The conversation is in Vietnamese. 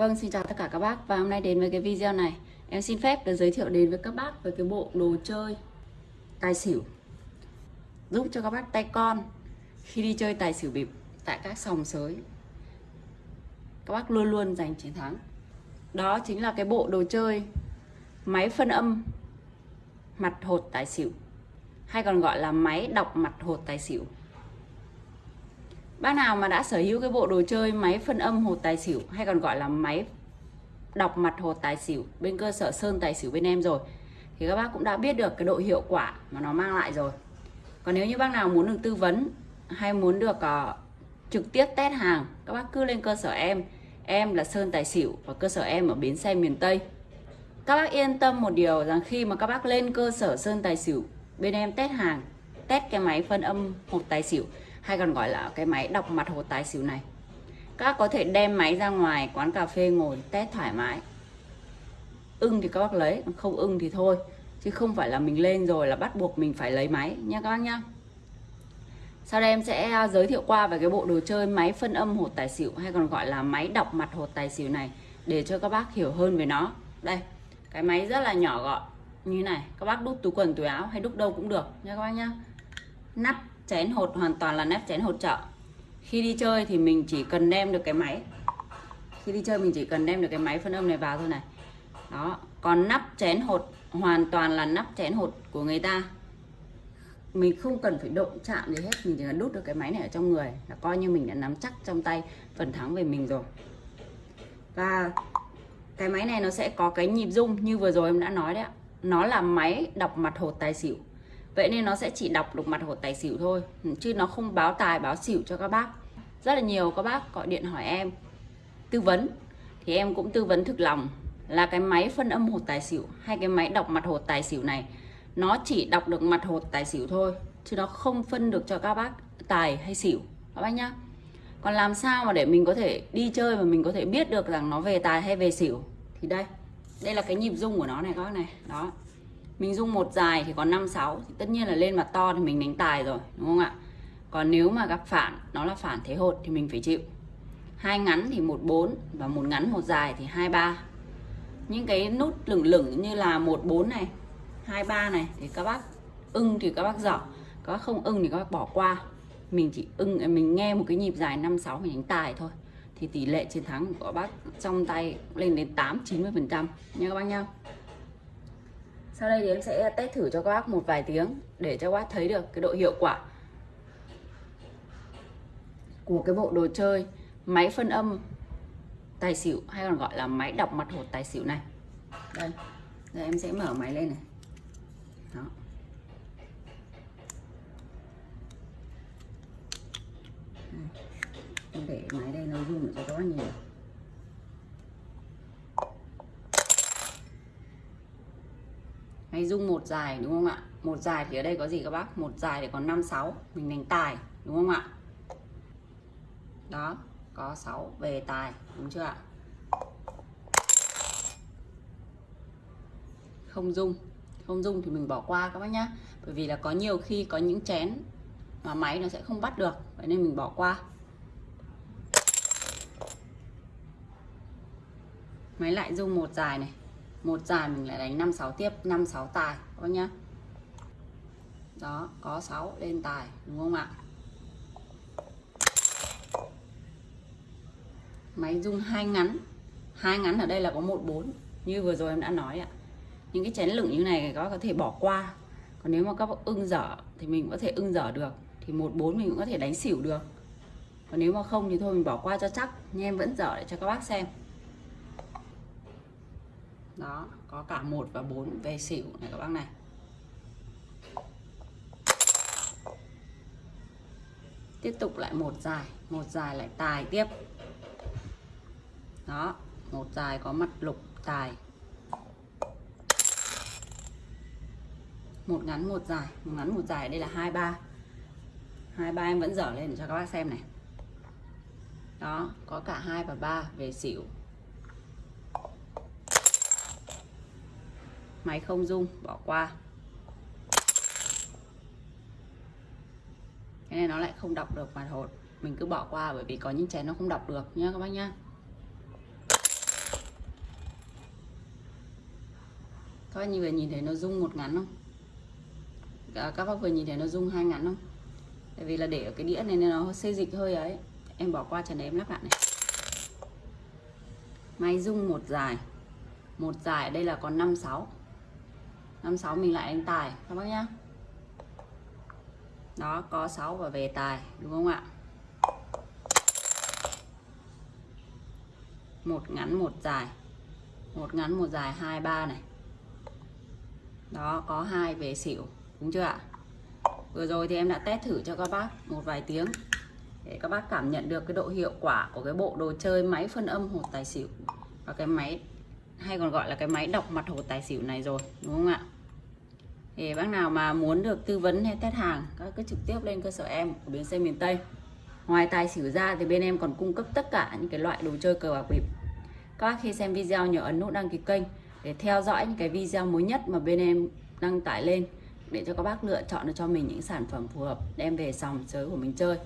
Vâng, xin chào tất cả các bác. Và hôm nay đến với cái video này. Em xin phép được giới thiệu đến với các bác về cái bộ đồ chơi tài xỉu. Giúp cho các bác tay con khi đi chơi tài xỉu bịp tại các sòng sới. Các bác luôn luôn giành chiến thắng. Đó chính là cái bộ đồ chơi máy phân âm mặt hột tài xỉu hay còn gọi là máy đọc mặt hột tài xỉu. Bác nào mà đã sở hữu cái bộ đồ chơi máy phân âm hột tài xỉu hay còn gọi là máy đọc mặt hột tài xỉu bên cơ sở Sơn Tài xỉu bên em rồi thì các bác cũng đã biết được cái độ hiệu quả mà nó mang lại rồi. Còn nếu như bác nào muốn được tư vấn hay muốn được uh, trực tiếp test hàng các bác cứ lên cơ sở em em là Sơn Tài xỉu và cơ sở em ở bến xe miền Tây các bác yên tâm một điều rằng khi mà các bác lên cơ sở Sơn Tài xỉu bên em test hàng test cái máy phân âm hột tài xỉu hay còn gọi là cái máy đọc mặt hồ tài xỉu này. Các có thể đem máy ra ngoài quán cà phê ngồi test thoải mái. Ưng thì các bác lấy không ưng thì thôi. Chứ không phải là mình lên rồi là bắt buộc mình phải lấy máy nha các bác nhá. Sau đây em sẽ à, giới thiệu qua về cái bộ đồ chơi máy phân âm hột tài xỉu hay còn gọi là máy đọc mặt hột tài xỉu này để cho các bác hiểu hơn về nó. Đây, cái máy rất là nhỏ gọn, như này. Các bác đút túi quần, túi áo hay đút đâu cũng được nha các bác nhá. Nắp chén hột hoàn toàn là nắp chén hột chợ khi đi chơi thì mình chỉ cần đem được cái máy. Khi đi chơi mình chỉ cần đem được cái máy phân âm này vào thôi này. Đó, còn nắp chén hột hoàn toàn là nắp chén hột của người ta. Mình không cần phải động chạm gì hết, mình chỉ cần đút được cái máy này ở trong người là coi như mình đã nắm chắc trong tay phần thắng về mình rồi. Và cái máy này nó sẽ có cái nhịp rung như vừa rồi em đã nói đấy ạ. Nó là máy đọc mặt hột tài xỉu vậy nên nó sẽ chỉ đọc được mặt hột tài xỉu thôi ừ, chứ nó không báo tài, báo xỉu cho các bác. Rất là nhiều các bác gọi điện hỏi em. Tư vấn, thì em cũng tư vấn thực lòng là cái máy phân âm hột tài xỉu hay cái máy đọc mặt hột tài xỉu này, nó chỉ đọc được mặt hột tài xỉu thôi, chứ nó không phân được cho các bác tài hay xỉu, các bác nhá. Còn làm sao mà để mình có thể đi chơi mà mình có thể biết được rằng nó về tài hay về xỉu? Thì đây đây là cái nhịp rung của nó này, các bác này. Đó mình dung một dài thì có 5 6 thì tất nhiên là lên mặt to thì mình đánh tài rồi, đúng không ạ? Còn nếu mà gặp phản nó là phản thế hột thì mình phải chịu. Hai ngắn thì một bốn và một ngắn một dài thì hai ba. Những cái nút lửng lửng như là một bốn này, hai ba này thì các bác ưng thì các bác dở. Các bác không ưng thì các bác bỏ qua. Mình chỉ ưng à, mình nghe một cái nhịp dài 5 6 mình đánh tài thôi. Thì tỷ lệ chiến thắng của bác trong tay lên đến 8 90 phần trăm. Nha các bác nhau sau đây thì em sẽ test thử cho các bác một vài tiếng để cho các bác thấy được cái độ hiệu quả của cái bộ đồ chơi máy phân âm tài xỉu hay còn gọi là máy đọc mặt hột tài xỉu này. Đây đây em sẽ mở máy lên này. Đó. Để máy đây, nó rung để cho các bác nhìn hay dung một dài, đúng không ạ? Một dài thì ở đây có gì các bác? Một dài thì còn 5 6 mình đánh tài, đúng không ạ? Đó, có 6 về tài, đúng chưa ạ? Không dung. Không dung thì mình bỏ qua các bác nhá. Bởi vì là có nhiều khi có những chén mà máy nó sẽ không bắt được. Vậy nên mình bỏ qua. Máy lại dung một dài này một dài mình lại đánh 5 6 tiếp 5 6 tài, các bác nhá. Đó, có 6 lên tài, đúng không ạ? Máy rung hai ngắn hai ngắn ở đây là có một bốn, như vừa rồi em đã nói ạ. Những cái chén lửng như này các bác có thể bỏ qua. Còn nếu mà các bác ưng dở thì mình có thể ưng dở được, thì một bốn mình cũng có thể đánh xỉu được. Còn nếu mà không thì thôi mình bỏ qua cho chắc, nhưng em vẫn dở để cho các bác xem đó, có cả một và bốn về xỉu này các bác này. Tiếp tục lại một dài một dài lại tài tiếp. Đó, một dài có mặt lục tài. Một ngắn, một dài, một ngắn, một dài, đây là hai, ba. Hai, ba em vẫn dở lên để cho các bác xem này. Đó, có cả hai và ba về xỉu. máy không dung, bỏ qua. Cái này nó lại không đọc được mặt hột mình cứ bỏ qua bởi vì có những chén nó không đọc được nhé các bác nhá. Các bác như vừa nhìn thấy nó rung một ngắn không? Dạ, các bác vừa nhìn thấy nó rung hai ngắn không? Tại vì là để ở cái đĩa này nên nó xê dịch hơi ấy. Em bỏ qua trần đấy em lắp lại này. Máy rung một dài. Một dài ở đây là còn 56 56 mình lại đánh tài, các bác nhá. Đó, có 6 và về tài, đúng không ạ? Một ngắn, một dài. Một ngắn, một dài, hai, ba này. Đó, có hai về xỉu, đúng chưa ạ? Vừa rồi thì em đã test thử cho các bác một vài tiếng để các bác cảm nhận được cái độ hiệu quả của cái bộ đồ chơi máy phân âm hột tài xỉu và cái máy hay còn gọi là cái máy đọc mặt hồ tài xỉu này rồi, đúng không ạ? Thì bác nào mà muốn được tư vấn hay test hàng, các cứ trực tiếp lên cơ sở em của bến xe miền Tây. Ngoài tài xỉu ra thì bên em còn cung cấp tất cả những cái loại đồ chơi cờ bạc bịp. Các bác khi xem video nhớ ấn nút đăng ký kênh để theo dõi những cái video mới nhất mà bên em đăng tải lên, để cho các bác lựa chọn được cho mình những sản phẩm phù hợp đem về sòng sới của mình chơi.